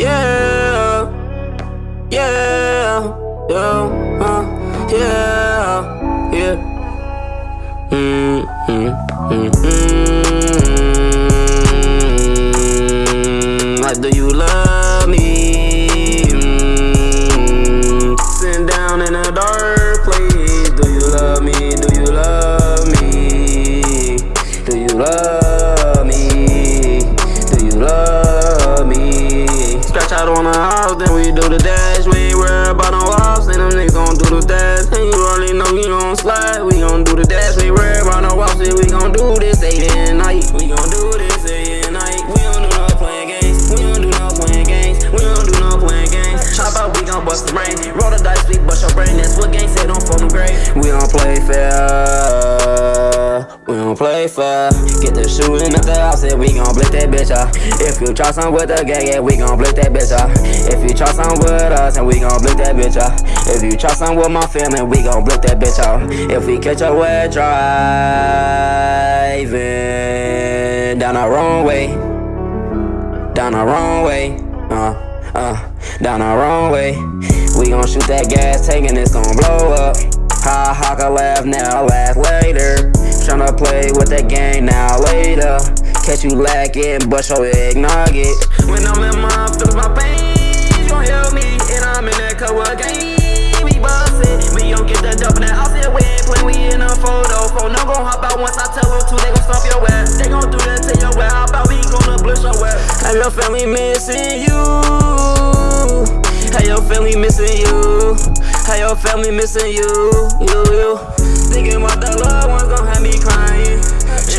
Yeah. We do the dash. We ain't worried about no ops, and them niggas gon' do the dash. And you already know we gon' slide, we gon' do the dash. We worried about no ops, and we gon' do this day and night. We gon' do this day and night. We don't do no playing games. We don't do no playing games. We don't do no playing games. Chop out, we gon' bust the brain. Roll the dice, we bust your brain. That's what gang said on phone grade. We don't play fair. We don't play fair. Get the shooting at the house, and we gon' blitz that bitch out. If you try some with the gang, yeah, we gon' blitz that bitch out. If you try and we gon' blitz that bitch out. If you try some with my family, we gon' blitz that bitch out. If we catch a wet driving down the wrong way, down the wrong way, uh, uh, down the wrong way. We gon' shoot that gas tank and it's gon' blow up. Ha ha, can laugh now, laugh later. Tryna play with that gang now later. Catch you lacking, bust your egg nugget. When I'm in my ass? Your family missing you. How your family missing you? How your family missing you? You, you. Thinking about the loved ones gon' have me crying.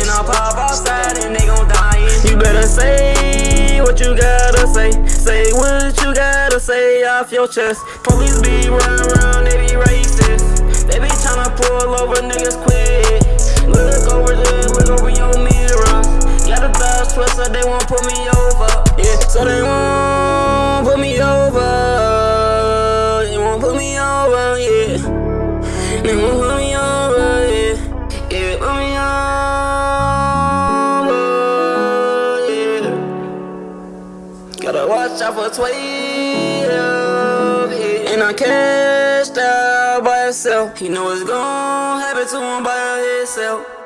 And I'll pop outside and they gon' die. You better say what you gotta say. Say what you gotta say off your chest. Police be running around, they be racist. They be tryna pull over niggas quick. Look over there, look over your mirrors. Got a dust twister, they won't put me so they won't put me over. They won't put me over, yeah. They won't put me over, yeah. Yeah, put me over, yeah. Gotta watch out for 12, yeah. And I cashed out by herself. He know it's gon' happen to him by himself.